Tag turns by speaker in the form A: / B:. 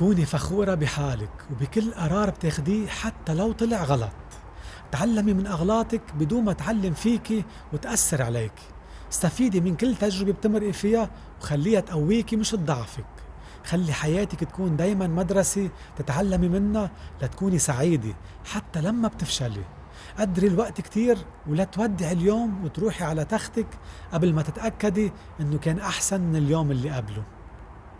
A: كوني فخورة بحالك وبكل قرار بتاخديه حتى لو طلع غلط. تعلمي من أغلاطك بدون ما تعلم فيكي وتأثر عليك. استفيدي من كل تجربة بتمرقي فيها وخليها تقويكي مش تضعفك. خلي حياتك تكون دايما مدرسة تتعلمي منها لتكوني سعيدة حتى لما بتفشلي. قدري الوقت كتير ولا تودعي اليوم وتروحي على تختك قبل ما تتأكدي إنه كان أحسن من اليوم اللي قبله.